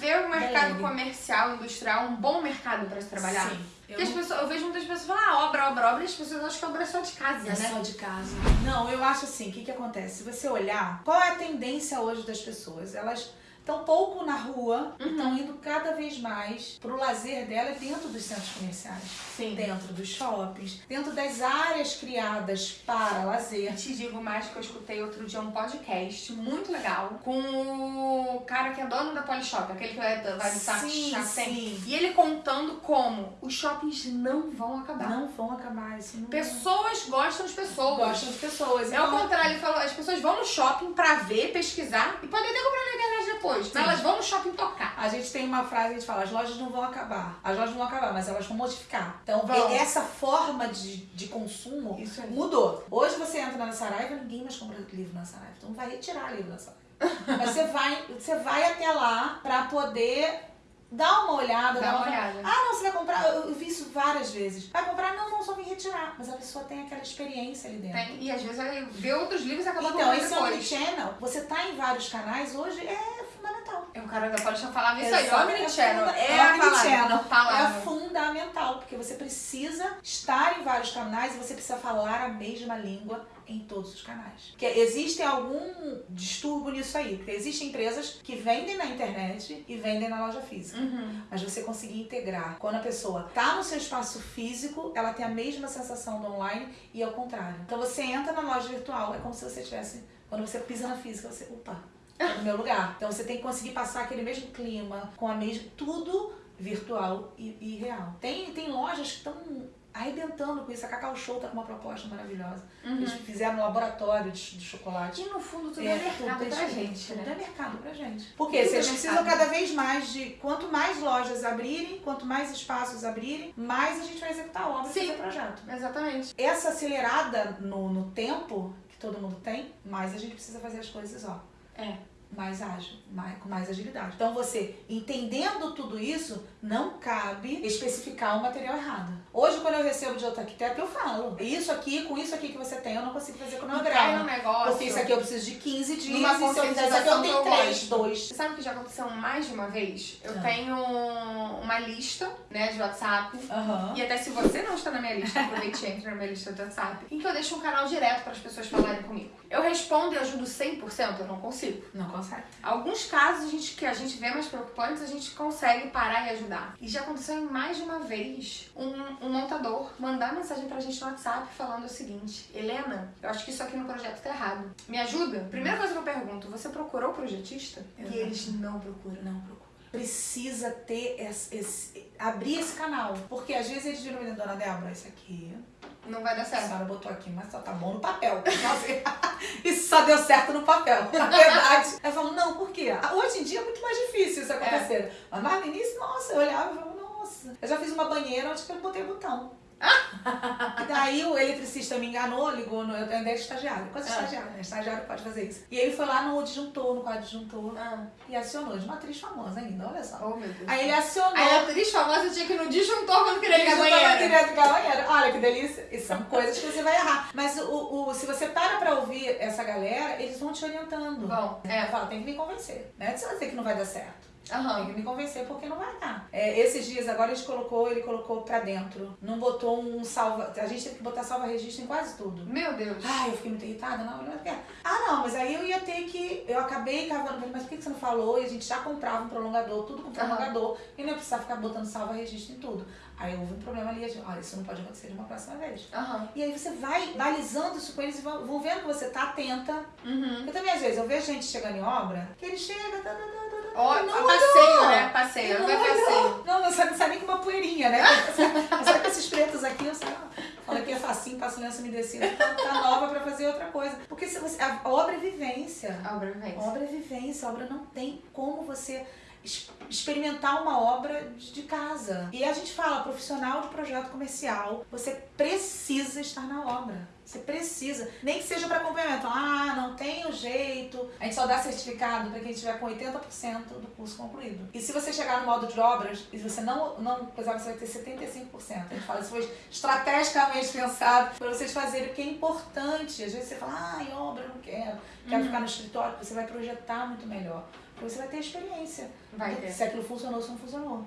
vê o mercado comercial, industrial, um bom mercado pra se trabalhar? Sim. Eu as pessoas, eu vejo muitas pessoas falar ah, obra, obra, obra, e as pessoas acham que obra é só de casa, É né? só de casa. Não, eu acho assim, o que, que acontece? Se você olhar, qual é a tendência hoje das pessoas? Elas estão pouco na rua e Uhum. estão indo cada vez mais pro lazer dela dentro dos centros comerciais. Sim. Dentro dos shoppings, dentro das áreas criadas para lazer. Te digo mais que eu escutei outro dia um podcast muito legal com o cara que é dono da Polishop, aquele que vai, Saco Sim. E ele contando como os shoppings não vão acabar. Não vão acabar isso. Não Pessoas gostam de pessoas. gostam de pessoas. É o Então, contrário, ele falou, as pessoas vão no shopping pra ver, pesquisar e podem até comprar na internet depois. Sim. Mas elas vão no shopping tocar. A gente tem uma frase que a gente fala, as lojas não vão acabar. As lojas não vão acabar, mas elas vão modificar. Então, Vão. essa forma de, de consumo Isso aí. mudou. Hoje você entra na Saraiva, ninguém mais compra livro na Saraiva. Então vai retirar livro da Saraiva. mas você vai, você vai até lá pra poder dar uma olhada. Dá dar uma olhada. Ah, não, você vai comprar. Eu, eu vi isso várias vezes. Vai comprar? Não, não, só vim retirar. Mas a pessoa tem aquela experiência ali dentro. Tem, e às vezes vai ver outros livros e acaba Então, esse depois. omnichannel, você tá em vários canais hoje é. É, O cara da Polishop falava isso aí, Exato. Omnichannel. funda- É a palavra. omnichannel. a palavra. É fundamental, porque você precisa estar em vários canais e você precisa falar a mesma língua em todos os canais. Porque existe algum distúrbio nisso aí, porque existem empresas que vendem na internet e vendem na loja física. Uhum. Mas você conseguir integrar. Quando a pessoa tá no seu espaço físico, ela tem a mesma sensação do online e ao contrário. Então você entra na loja virtual, é como se você tivesse. Quando você pisa na física, você. Opa, é no meu lugar. Então você tem que conseguir passar aquele mesmo clima, com a mesma. Tudo virtual e, e real. Tem, tem lojas que estão arrebentando com isso. A Cacau Show tá com uma proposta maravilhosa. Eles fizeram um laboratório de, de chocolate. Que no fundo tudo É, é, mercado tudo pra gente, Tudo né? é mercado pra gente. Porque vocês é precisam cada vez mais de. Quanto mais lojas abrirem, quanto mais espaços abrirem, mais a gente vai executar obra e Sim. fazer projeto. Exatamente. Essa acelerada no, no tempo que todo mundo tem, mais a gente precisa fazer as coisas, ó. É. Mais ágil, mais, com mais agilidade. Então você, entendendo tudo isso, não cabe especificar o material errado. Hoje, quando eu recebo de outro arquiteto, eu falo. Isso aqui, com isso aqui que você tem, eu não consigo fazer com o cai no cronograma. negócio. Porque isso aqui eu preciso de 15 dias, Numa e se eu fizer isso aqui eu conscientização tenho que eu 3, gosto. 2. Você sabe que já aconteceu mais de uma vez? Eu Ah. tenho uma lista, né, de WhatsApp. Aham. E até se você não está na minha lista, aproveite e entre na minha lista do WhatsApp. Em que eu deixo um canal direto para as pessoas falarem comigo. Eu respondo e ajudo 100%, eu não consigo. Não Alguns casos a gente, que a gente vê mais preocupantes, a gente consegue parar e ajudar. E já aconteceu em mais de uma vez um, um montador mandar mensagem pra gente no WhatsApp falando o seguinte: Helena, eu acho que isso aqui no projeto tá errado. Me ajuda? Primeira coisa que eu pergunto: você procurou o projetista? Exato. E eles não procuram. Não procura. Precisa ter esse, esse- abrir esse canal. Porque às vezes eles viram, dona Débora, isso aqui Não vai dar A certo. senhora botou aqui, mas só tá bom no papel. só deu certo no papel, na verdade. Eu falo, não, por quê? Ah, Hoje em dia é muito mais difícil isso acontecer. Mas lá no início, nossa, eu olhava e falava, nossa. Eu já fiz uma banheira onde eu não botei botão. daí o eletricista me enganou, ligou, no, eu ainda era estagiário, quase Ah. estagiário, né? Estagiário pode fazer isso. E ele foi lá no disjuntor, no quadro disjuntor, Ah, e acionou, de uma atriz famosa ainda, olha só. oh meu Deus. Aí ele acionou. Aí a atriz famosa tinha que ir no disjuntor quando queria ligar a Disjuntor banheira. direto ligar a banheira. Olha que delícia. E são coisas que você vai errar. Mas o, o, se você para pra ouvir essa galera, eles vão te orientando. Bom, É, fala, tem que me convencer. É de você dizer que não vai dar certo. Tem Aham. que me convencer porque não vai dar. É, esses dias agora a gente colocou, ele colocou pra dentro. Não botou um salva. A gente teve que botar salva-registro em quase tudo. Meu Deus. Ai, eu fiquei muito irritada, não, não quero. Ah, não, mas aí eu ia ter que. Eu acabei cavando, mas por que você não falou? E a gente já comprava um prolongador, tudo com prolongador, e não ia precisar ficar botando salva-registro em tudo. Aí houve um problema ali, a gente, olha, isso não pode acontecer de uma próxima vez. Aham. E aí você vai balizando isso com eles e vão, vendo que você tá atenta. Uhum. Eu também, às vezes, eu vejo gente chegando em obra, que ele chega, tá, tá, tá, tá, Ó, olhou. passeio, né? Passeio, Não vai passeio. Não, não sabe, sabe nem com uma poeirinha, né? Sabe com esses pretos aqui, eu sei, fala que é facinho, passa o lenço umedecido, tá, tá nova pra fazer outra coisa. Porque se você, a obra é vivência. A obra vivência. Obra é vivência, obra não tem como você experimentar uma obra de casa. E a gente fala, profissional de projeto comercial, você precisa estar na obra. Você precisa, nem que seja para acompanhamento. Ah, não tem o jeito. A gente só dá certificado para quem tiver com 80% do curso concluído. E se você chegar no modo de obras e você não, não coisar, você vai ter 75%. A gente fala, isso foi estrategicamente pensado para vocês fazerem, porque é importante. Às vezes você fala, ah, em obra eu não quero, quero ficar no escritório, você vai projetar muito melhor. Porque você vai ter experiência. Vai ter. Se aquilo funcionou, se não funcionou.